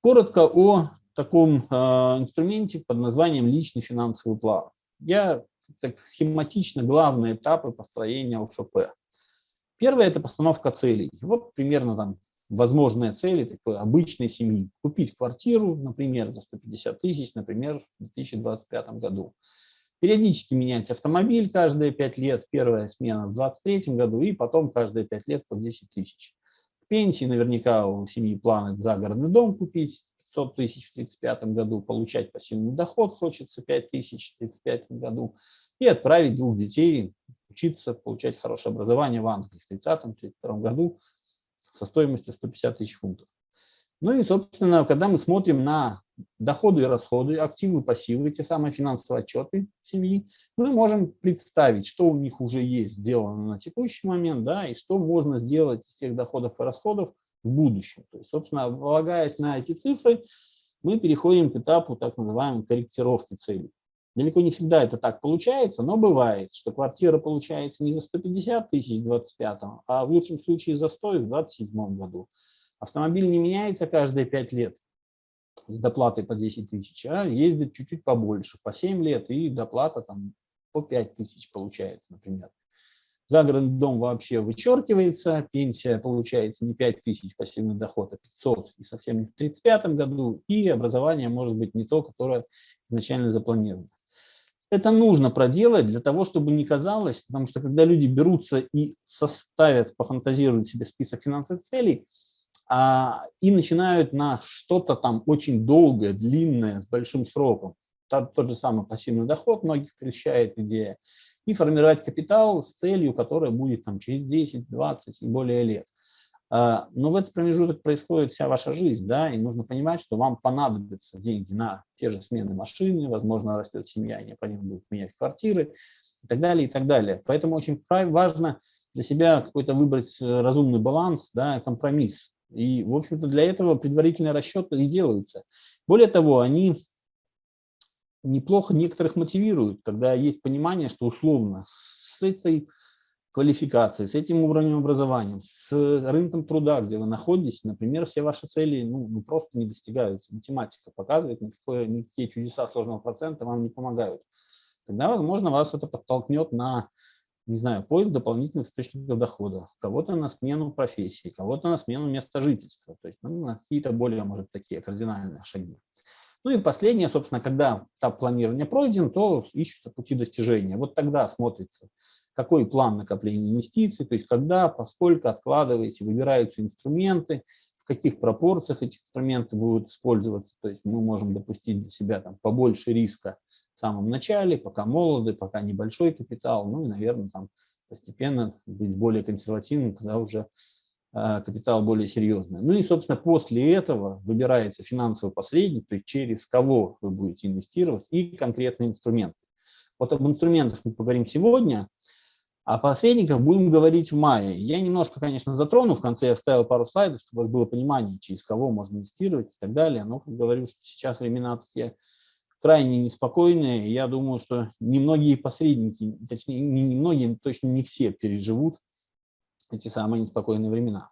Коротко о таком э, инструменте под названием личный финансовый план. Я так схематично главные этапы построения ЛФП. Первое – это постановка целей. Вот примерно там возможные цели такой обычной семьи. Купить квартиру, например, за 150 тысяч, например, в 2025 году. Периодически менять автомобиль каждые 5 лет, первая смена в 2023 году и потом каждые 5 лет по 10 тысяч. Пенсии наверняка у семьи планы загородный дом купить, 500 тысяч в 1935 году, получать пассивный доход хочется 5 тысяч в 1935 году и отправить двух детей учиться, получать хорошее образование в Англии в 1930-1932 году со стоимостью 150 тысяч фунтов. Ну и, собственно, когда мы смотрим на доходы и расходы, активы, пассивы, те самые финансовые отчеты семьи, мы можем представить, что у них уже есть сделано на текущий момент, да, и что можно сделать из тех доходов и расходов в будущем. То есть, собственно, полагаясь на эти цифры, мы переходим к этапу так называемой корректировки целей. Далеко не всегда это так получается, но бывает, что квартира получается не за 150 тысяч в 25 а в лучшем случае за 100 в 27 году. Автомобиль не меняется каждые 5 лет с доплатой по 10 тысяч, а ездит чуть-чуть побольше, по 7 лет, и доплата там по 5 тысяч получается, например. Загородный дом вообще вычеркивается, пенсия получается не 5 тысяч пассивный доход, а 500, и совсем не в 1935 году, и образование может быть не то, которое изначально запланировано. Это нужно проделать для того, чтобы не казалось, потому что когда люди берутся и составят, пофантазируют себе список финансовых целей, и начинают на что-то там очень долгое, длинное, с большим сроком, тот, же самый пассивный доход многих прельщает идея, и формировать капитал с целью, которая будет там через 10, 20 и более лет. А, но в этот промежуток происходит вся ваша жизнь, да, и нужно понимать, что вам понадобятся деньги на те же смены машины, возможно, растет семья, и необходимо будет менять квартиры и так далее, и так далее. Поэтому очень важно для себя какой-то выбрать э, разумный баланс, да, компромисс. И, в общем-то, для этого предварительные расчеты и делаются. Более того, они неплохо некоторых мотивируют, когда есть понимание, что условно с этой квалификацией, с этим уровнем образования, с рынком труда, где вы находитесь, например, все ваши цели ну, ну, просто не достигаются. Математика показывает, никакое, никакие чудеса сложного процента вам не помогают. Тогда, возможно, вас это подтолкнет на, не знаю, поиск дополнительных источников дохода, кого-то на смену профессии, кого-то на смену места жительства, то есть ну, какие-то более, может, такие кардинальные шаги. Ну и последнее, собственно, когда этап планирования пройден, то ищутся пути достижения. Вот тогда смотрится, какой план накопления инвестиций, то есть когда, поскольку откладываете, выбираются инструменты, в каких пропорциях эти инструменты будут использоваться. То есть мы можем допустить для себя там побольше риска в самом начале, пока молоды, пока небольшой капитал, ну и, наверное, там постепенно быть более консервативным, когда уже а, капитал более серьезный. Ну и, собственно, после этого выбирается финансовый посредник, то есть через кого вы будете инвестировать, и конкретный инструмент. Вот об инструментах мы поговорим сегодня, а посредниках будем говорить в мае. Я немножко, конечно, затрону, в конце я вставил пару слайдов, чтобы было понимание, через кого можно инвестировать и так далее. Но, как говорю, что сейчас времена такие крайне неспокойные. Я думаю, что немногие посредники, точнее, не немногие, точно не все переживут эти самые неспокойные времена.